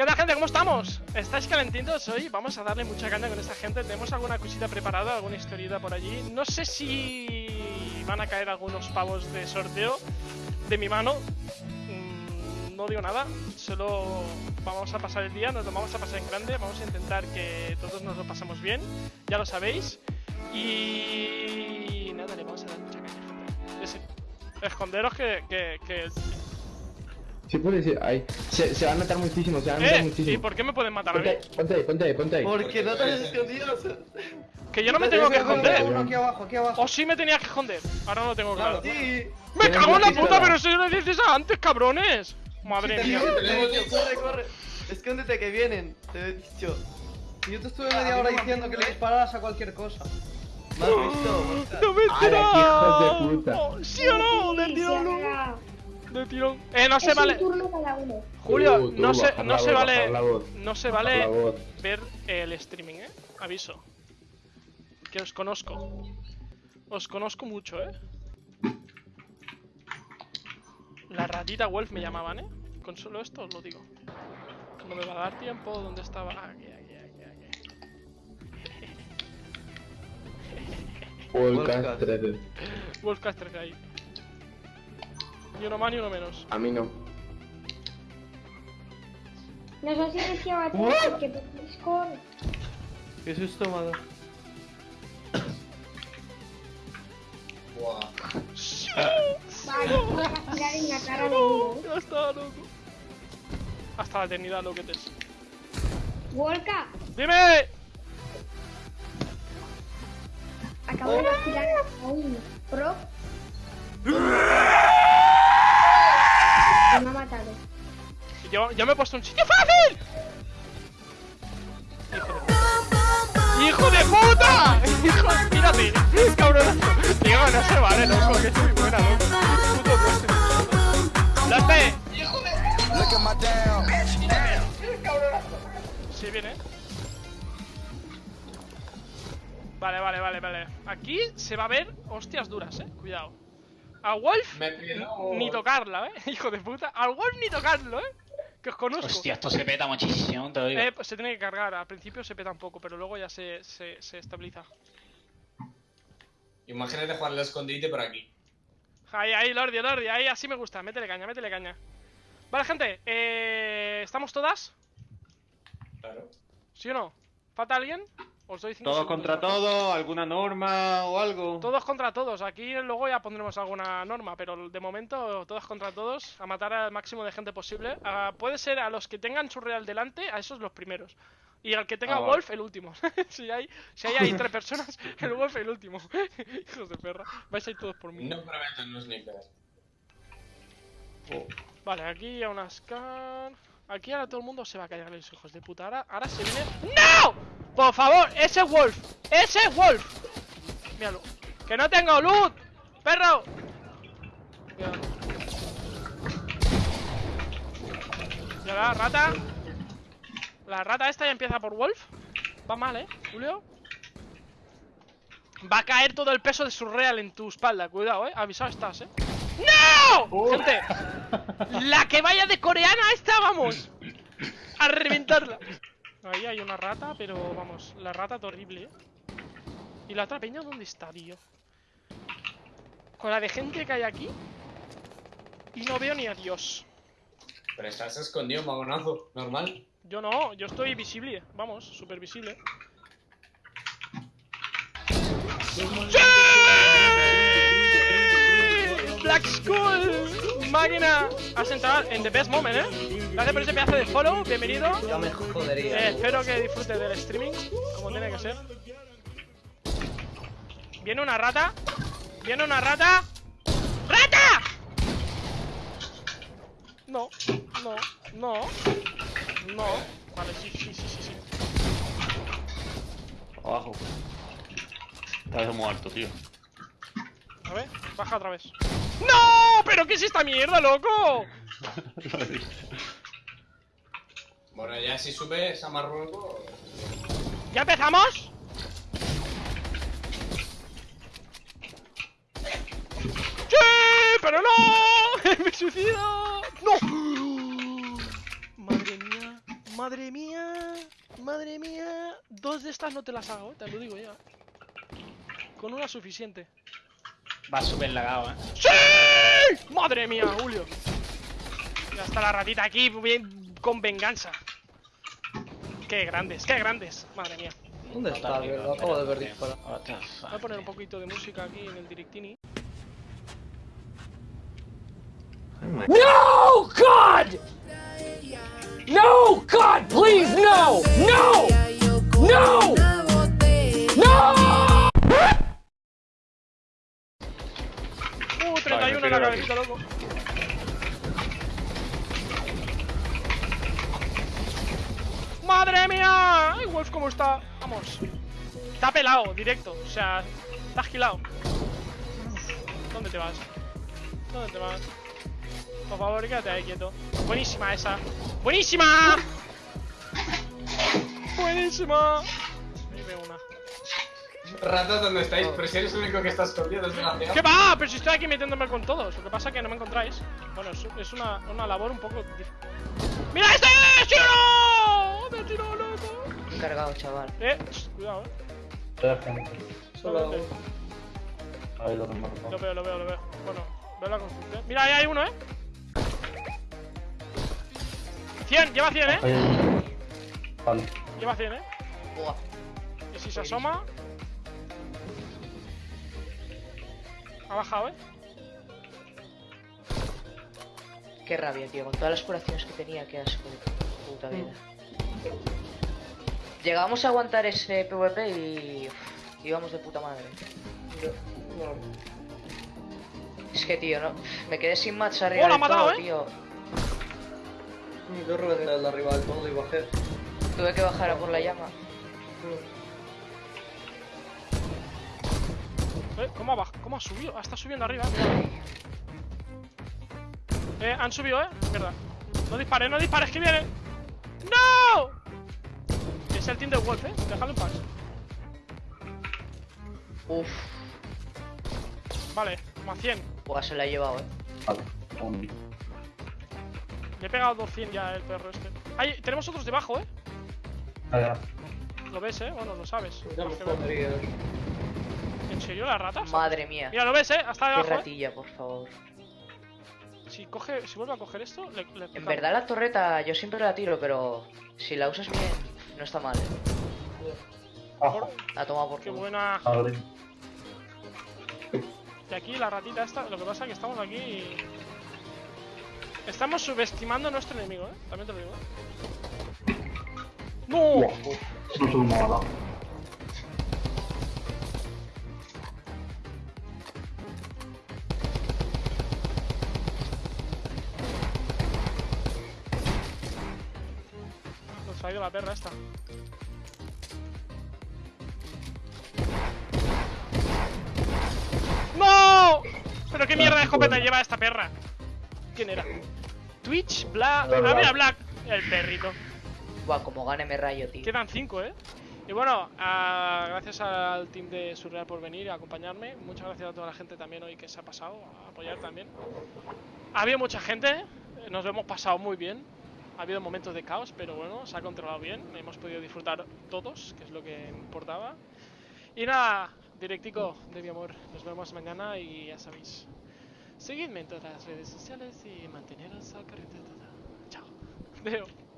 ¿Qué tal gente? ¿Cómo estamos? ¿Estáis calentitos hoy? Vamos a darle mucha caña con esta gente Tenemos alguna cosita preparada, alguna historieta por allí No sé si van a caer algunos pavos de sorteo de mi mano mm, No digo nada, solo vamos a pasar el día, nos lo vamos a pasar en grande Vamos a intentar que todos nos lo pasemos bien, ya lo sabéis Y nada, le vamos a dar mucha caña gente Esconderos que, que, que Sí puede ser, ahí. Se, se van a matar muchísimo, se van a matar ¿Eh? muchísimo. ¿Y por qué me pueden matar a mí? Ponte ahí, ponte ahí, ponte ahí, ponte. Porque no te has escondido. Que yo no me tengo que esconder. Uno aquí abajo, aquí abajo. O sí me tenía que esconder. Ahora no lo tengo claro. Sí. ¡Me cago en la puta! Pero si yo lo dices antes, cabrones. Madre mía. Corre, corre. Escóndete que vienen, te he dicho. Si yo te estuve media hora diciendo que le dispararas a cualquier cosa. ¿Me has visto? ¡No me. Oh, ¿Sí o no? De tirón. De tirón. Eh, no se vale. un turno cada uno. Julio, tú, no se, no vale. voz. No se vale ver el streaming, eh. Aviso. Que os conozco. Os conozco mucho, eh. La ratita Wolf me llamaban, eh. Con solo esto os lo digo. No me va a dar tiempo. ¿Dónde estaba? Aquí, aquí, aquí, aquí. Podcast Podcast. 13. Wolfcaster que hay. Ni uno más ni uno menos. A mí no. Nos has silenciado a todos porque Discord. Qué susto dado. Vale, vas a tirar en la cara de uno. Ya está, loco. Hasta la eternidad, lo que te es. Wolka, ¡Dime! acabo de vacilar a un pro. Me ha matado. Yo, yo me he puesto un sitio fácil. ¡Hijo de puta! ¡Hijo de mírate! ¡Cabronazo! Tío, no se vale, loco, que es muy buena, loco. Puto dios. ¡Date! ¡Hijo de Sí, viene. Vale, vale, vale, vale. Aquí se va a ver hostias duras, eh. Cuidado. A Wolf Me pido. ni tocarla, eh. Hijo de puta. Al Wolf ni tocarlo, eh. Que os conozco. Hostia, esto se peta muchísimo, te lo digo. Eh, pues se tiene que cargar. Al principio se peta un poco, pero luego ya se, se, se estabiliza. Imagínate jugar al escondite por aquí. Ahí, ahí, Lordi, Lordi, ahí, así me gusta. Métele caña, métele caña. Vale, gente, eh, ¿estamos todas? Claro. ¿Sí o no? ¿Falta alguien? Os doy cinco Todo segundos, contra por favor. todo, alguna norma o algo. Todos contra todos. Aquí luego ya pondremos alguna norma, pero de momento todos contra todos, a matar al máximo de gente posible. Ah, puede ser a los que tengan su real delante, a esos los primeros. Y al que tenga Ah, vale. Wolf, el último. si hay, si hay ahí tres personas, el Wolf el último. Hijos de perra. Vais a ir todos por mí. No prometan los snipers. Vale, aquí a una scan. Aquí ahora todo el mundo se va a callar los hijos de puta. Ahora, ahora se viene. ¡No! Por favor, ese es Wolf. Ese es Wolf. Míralo. Que no tengo loot. Perro. Míralo. Y ahora, rata. La rata esta ya empieza por Wolf. Va mal, eh, Julio. Va a caer todo el peso de su real en tu espalda. Cuidado, eh. Avisado estás, eh. ¡No! Gente, la que vaya de coreana esta, vamos. A reventarla. Ahí hay una rata, pero vamos, la rata es horrible, ¿eh? ¿Y la otra peña dónde está, tío? Con la de gente que hay aquí. Y no veo ni a Dios. Pero estás escondido, magonazo. Normal. Yo no, yo estoy visible, vamos, súper visible. ¡Sí! Black Skull, máquina, has entrado en the best moment, ¿eh? Gracias por ese pedazo de follow, bienvenido. Ya me jodería. Eh, espero que disfrutes del streaming, como tiene que ser. Viene una rata. Viene una rata. ¡Rata! No, no, no, no. Vale, sí, sí, sí, sí, sí. Abajo. Estás muerto, tío. A ver, baja otra vez. ¡No! ¿Pero qué es esta mierda, loco? Bueno, ya si subes a Marruecos. ¿Ya empezamos? ¡Sí! ¡Pero no! ¡Me suicido! ¡No! Madre mía, Madre mía, madre mía. Dos de estas no te las hago, eh, te lo digo ya. Con una suficiente. Va súper lagado, eh. ¡Sí! Madre mía, Julio. Ya está la ratita aquí bien, con venganza. Qué grandes, qué grandes. Madre mía. ¿Dónde está? Lo acabo de ver the Voy a poner un poquito de música aquí en el directini. No, God! No, God, please, no! No! No! No! Uh, 31 en la cabecita, loco. ¡Madre mía! ¡Ay, Wolf, cómo está! Vamos. Está pelado, directo. O sea, está agilado. ¿Dónde te vas? ¿Dónde te vas? Por favor, quédate ahí quieto. Buenísima esa. ¡Buenísima! ¡Buenísima! Ratas, ¿dónde estáis? Pero si eres el único que está escondido, desgraciado. ¿Qué va? Pero si estoy aquí metiéndome con todos. Lo que pasa es que no me encontráis. Bueno, es, es una, una labor un poco dif- ¡Mira este! ¡Sí o no! ¡Me ha tirado loco! Cargado, chaval. Eh, cuidado, eh. Solo. Ahí lo remarco. Lo veo, lo veo, lo veo. Bueno, veo la construcción. Mira, ahí hay uno, eh. 100, lleva 100, eh. Vale. Lleva 100, eh. Buah. Y si se asoma. Ha bajado, eh. Qué rabia, tío. Con todas las curaciones que tenía, qué asco de puta vida. Llegamos a aguantar ese PvP y. uf, íbamos de puta madre. Es que, tío, no. Me quedé sin match arriba ¡Oh, del todo, matado, eh! tío. Yo reventé el de arriba del todo y bajé. Tuve que bajar a por la llama. Eh, ¿Cómo ha, ¿Cómo ha subido? Ah, está subiendo arriba, eh. Han subido, eh. Mierda. No dispares, no dispares, que viene. ¡No! Es el team de Wolf, eh. Déjalo en paz. Uf, Vale, más 100. buah, se la ha llevado, eh. Vale. Le he pegado 200 ya el perro este. Ahí, tenemos otros debajo, eh. Allá. Lo ves, eh. Bueno, lo sabes Más que ver. jodería. ¿En serio las ratas? Madre mía. Mira, lo ves, eh. Hasta Qué debajo. eh. ratilla, por favor. Si coge, si vuelve a coger esto, le, le En verdad la torreta yo siempre la tiro, pero si la usas bien, no está mal. ¿eh? Abajo. La toma por Qué culo. buena. Abre. Y aquí la ratita esta, lo que pasa es que estamos aquí y... Estamos subestimando a nuestro enemigo, ¿eh? También te lo digo, ¿eh? ¡No! No ha ido la perra esta. ¡No! ¿Pero qué mierda de escopeta lleva esta perra? ¿Quién era? Twitch, Black... Ah, mira, Black. El perrito. Buah, como gane me rayo, tío. Quedan 5, ¿eh? Y bueno, ah, gracias al team de Surreal por venir y acompañarme. Muchas gracias a toda la gente también hoy que se ha pasado a apoyar también. Ha habido mucha gente, nos lo hemos pasado muy bien. Ha habido momentos de caos, pero bueno, se ha controlado bien. Hemos podido disfrutar todos, que es lo que importaba. Y nada, directico de mi amor. Nos vemos mañana y ya sabéis. Seguidme en todas las redes sociales y manteneros al corriente. Chao. Veo.